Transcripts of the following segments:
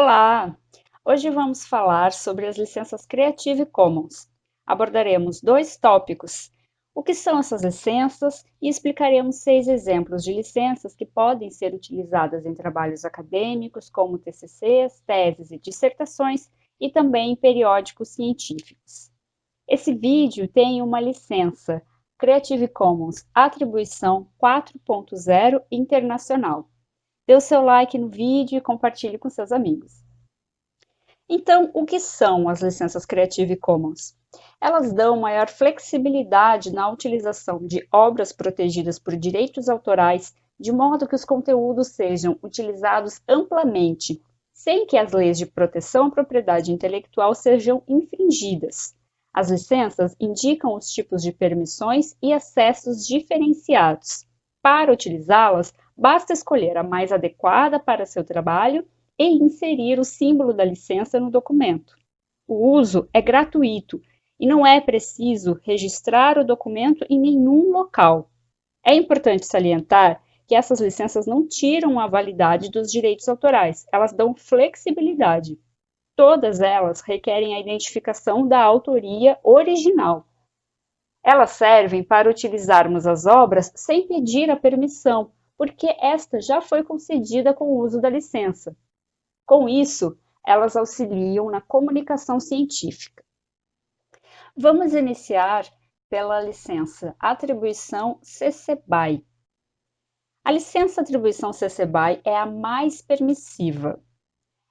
Olá! Hoje vamos falar sobre as licenças Creative Commons. Abordaremos dois tópicos, o que são essas licenças e explicaremos seis exemplos de licenças que podem ser utilizadas em trabalhos acadêmicos, como TCCs, teses e dissertações, e também em periódicos científicos. Esse vídeo tem uma licença Creative Commons Atribuição 4.0 Internacional. Dê o seu like no vídeo e compartilhe com seus amigos. Então, o que são as licenças Creative Commons? Elas dão maior flexibilidade na utilização de obras protegidas por direitos autorais, de modo que os conteúdos sejam utilizados amplamente, sem que as leis de proteção à propriedade intelectual sejam infringidas. As licenças indicam os tipos de permissões e acessos diferenciados. Para utilizá-las, basta escolher a mais adequada para seu trabalho e inserir o símbolo da licença no documento. O uso é gratuito e não é preciso registrar o documento em nenhum local. É importante salientar que essas licenças não tiram a validade dos direitos autorais, elas dão flexibilidade. Todas elas requerem a identificação da autoria original. Elas servem para utilizarmos as obras sem pedir a permissão, porque esta já foi concedida com o uso da licença. Com isso, elas auxiliam na comunicação científica. Vamos iniciar pela licença Atribuição CC BY. A licença Atribuição CC BY é a mais permissiva.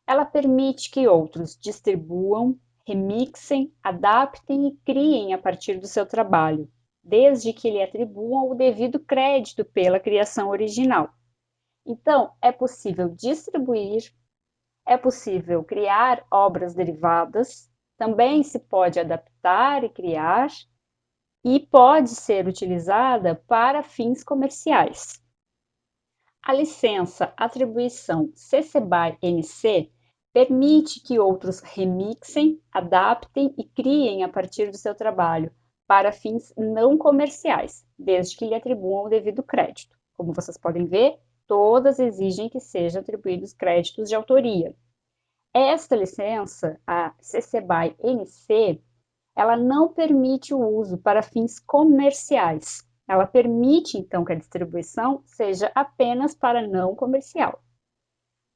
Ela permite que outros distribuam, remixem, adaptem e criem a partir do seu trabalho, desde que lhe atribuam o devido crédito pela criação original. Então, é possível distribuir, é possível criar obras derivadas, também se pode adaptar e criar, e pode ser utilizada para fins comerciais. A licença Atribuição CC BY NC permite que outros remixem, adaptem e criem a partir do seu trabalho para fins não comerciais, desde que lhe atribuam o devido crédito. Como vocês podem ver, todas exigem que sejam atribuídos créditos de autoria. Esta licença, a CC BY NC, ela não permite o uso para fins comerciais. Ela permite, então, que a distribuição seja apenas para não comercial.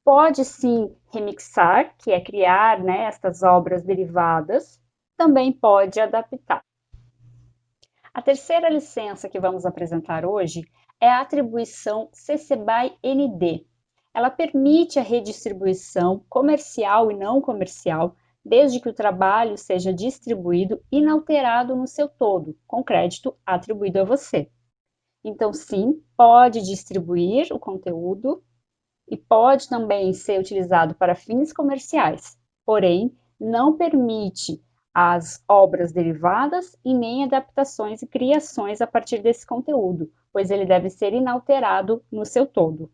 Pode sim remixar, que é criar né, estas obras derivadas, também pode adaptar. A terceira licença que vamos apresentar hoje é a atribuição CC BY ND. Ela permite a redistribuição comercial e não comercial, desde que o trabalho seja distribuído inalterado no seu todo, com crédito atribuído a você. Então, sim, pode distribuir o conteúdo e pode também ser utilizado para fins comerciais, porém não permite as obras derivadas e nem adaptações e criações a partir desse conteúdo, pois ele deve ser inalterado no seu todo.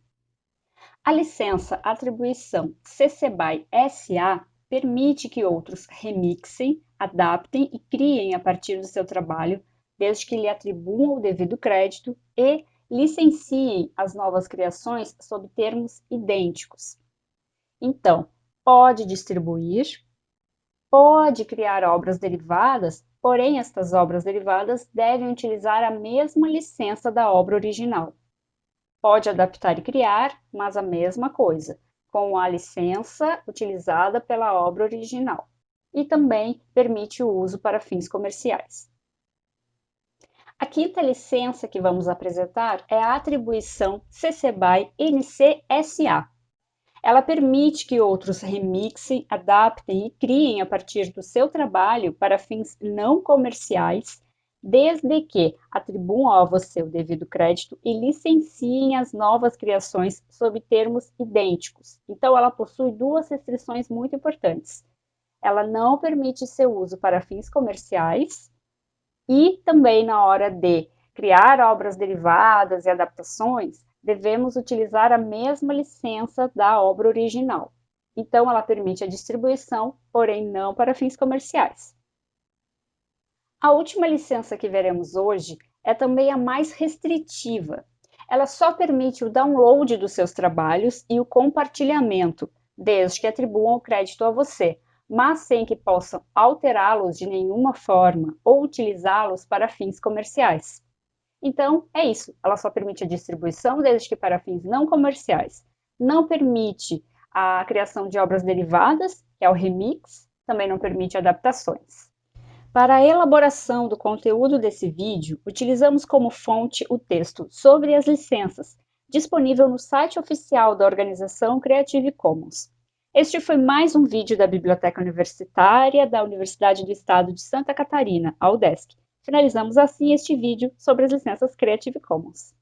A licença Atribuição CC BY SA permite que outros remixem, adaptem e criem a partir do seu trabalho, desde que lhe atribuam o devido crédito e licenciem as novas criações sob termos idênticos. Então, pode distribuir, pode criar obras derivadas, porém estas obras derivadas devem utilizar a mesma licença da obra original. Pode adaptar e criar, mas a mesma coisa, com a licença utilizada pela obra original. E também permite o uso para fins comerciais. A quinta licença que vamos apresentar é a atribuição CC BY NC-SA. Ela permite que outros remixem, adaptem e criem a partir do seu trabalho para fins não comerciais, desde que atribuam a você o devido crédito e licenciem as novas criações sob termos idênticos. Então, ela possui duas restrições muito importantes. Ela não permite seu uso para fins comerciais e também na hora de criar obras derivadas e adaptações, devemos utilizar a mesma licença da obra original. Então, ela permite a distribuição, porém não para fins comerciais. A última licença que veremos hoje é também a mais restritiva. Ela só permite o download dos seus trabalhos e o compartilhamento, desde que atribuam o crédito a você, mas sem que possam alterá-los de nenhuma forma ou utilizá-los para fins comerciais. Então, é isso. Ela só permite a distribuição desde que para fins não comerciais. Não permite a criação de obras derivadas, que é o remix, também não permite adaptações. Para a elaboração do conteúdo desse vídeo, utilizamos como fonte o texto sobre as licenças, disponível no site oficial da organização Creative Commons. Este foi mais um vídeo da Biblioteca Universitária da Universidade do Estado de Santa Catarina, a UDESC. Finalizamos assim este vídeo sobre as licenças Creative Commons.